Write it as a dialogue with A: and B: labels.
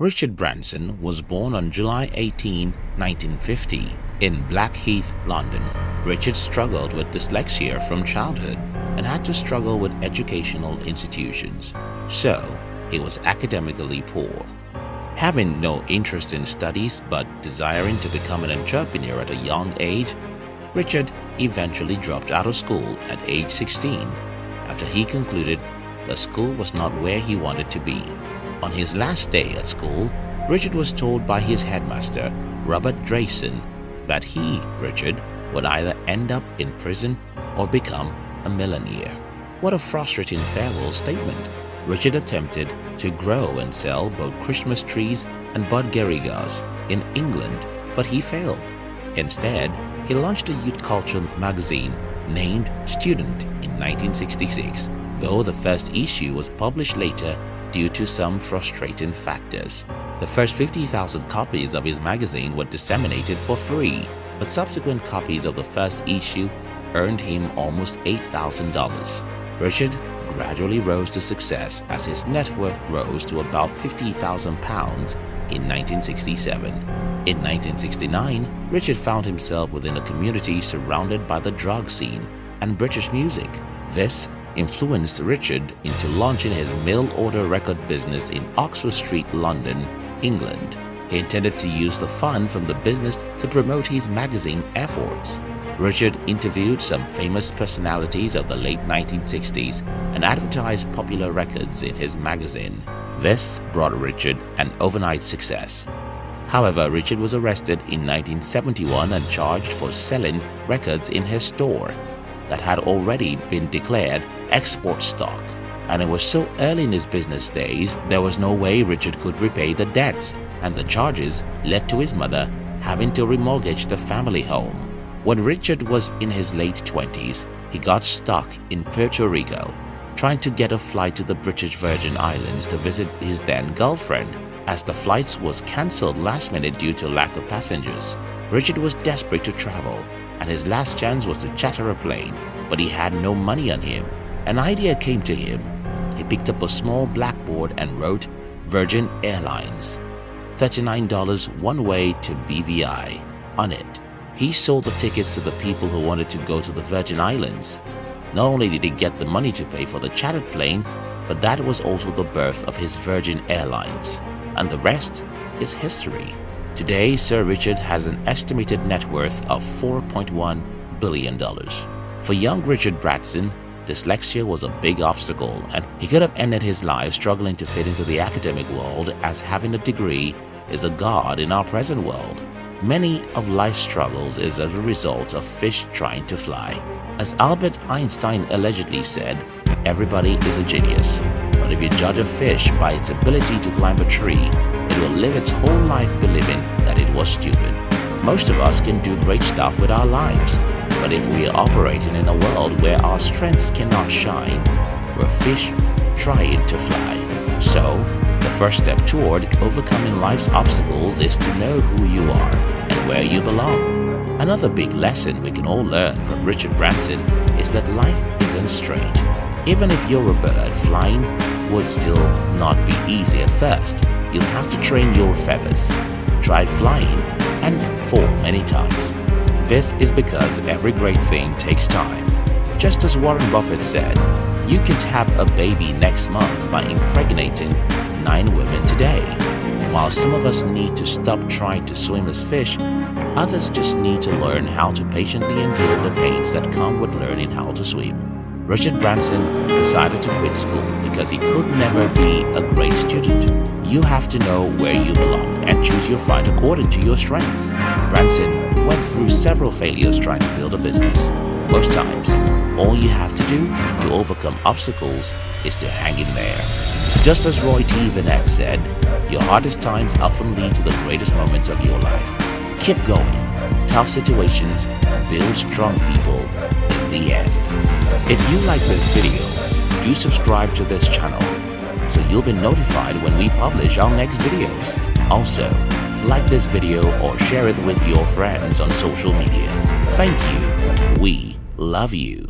A: Richard Branson was born on July 18, 1950 in Blackheath, London. Richard struggled with dyslexia from childhood and had to struggle with educational institutions, so he was academically poor. Having no interest in studies but desiring to become an entrepreneur at a young age, Richard eventually dropped out of school at age 16 after he concluded the school was not where he wanted to be. On his last day at school, Richard was told by his headmaster, Robert Drayson, that he, Richard, would either end up in prison or become a millionaire. What a frustrating farewell statement. Richard attempted to grow and sell both Christmas trees and budgerigars in England, but he failed. Instead, he launched a youth culture magazine named Student in 1966, though the first issue was published later due to some frustrating factors. The first 50,000 copies of his magazine were disseminated for free, but subsequent copies of the first issue earned him almost $8,000. Richard gradually rose to success as his net worth rose to about £50,000 in 1967. In 1969, Richard found himself within a community surrounded by the drug scene and British music. This influenced Richard into launching his mail-order record business in Oxford Street, London, England. He intended to use the fund from the business to promote his magazine efforts. Richard interviewed some famous personalities of the late 1960s and advertised popular records in his magazine. This brought Richard an overnight success. However, Richard was arrested in 1971 and charged for selling records in his store that had already been declared export stock. And it was so early in his business days, there was no way Richard could repay the debts, and the charges led to his mother having to remortgage the family home. When Richard was in his late 20s, he got stuck in Puerto Rico, trying to get a flight to the British Virgin Islands to visit his then girlfriend, as the flights was cancelled last minute due to lack of passengers. Richard was desperate to travel, and his last chance was to charter a plane, but he had no money on him. An idea came to him. He picked up a small blackboard and wrote Virgin Airlines, $39 one way to BVI on it. He sold the tickets to the people who wanted to go to the Virgin Islands. Not only did he get the money to pay for the chartered plane, but that was also the birth of his Virgin Airlines. And the rest is history. Today, Sir Richard has an estimated net worth of $4.1 billion. For young Richard Branson, dyslexia was a big obstacle and he could have ended his life struggling to fit into the academic world as having a degree is a god in our present world. Many of life's struggles is as a result of fish trying to fly. As Albert Einstein allegedly said, everybody is a genius. But if you judge a fish by its ability to climb a tree, will live its whole life believing that it was stupid. Most of us can do great stuff with our lives, but if we are operating in a world where our strengths cannot shine, we're fish trying to fly. So, the first step toward overcoming life's obstacles is to know who you are and where you belong. Another big lesson we can all learn from Richard Branson is that life isn't straight. Even if you're a bird, flying would still not be easy at first. You'll have to train your feathers, try flying, and fall many times. This is because every great thing takes time. Just as Warren Buffett said, you can have a baby next month by impregnating nine women today. While some of us need to stop trying to swim as fish, others just need to learn how to patiently endure the pains that come with learning how to swim. Richard Branson decided to quit school because he could never be a great student. You have to know where you belong and choose your fight according to your strengths. Branson went through several failures trying to build a business. Most times, all you have to do to overcome obstacles is to hang in there. Just as Roy T. Bennett said, your hardest times often lead to the greatest moments of your life. Keep going. Tough situations build strong people the end. If you like this video, do subscribe to this channel so you'll be notified when we publish our next videos. Also, like this video or share it with your friends on social media. Thank you. We love you.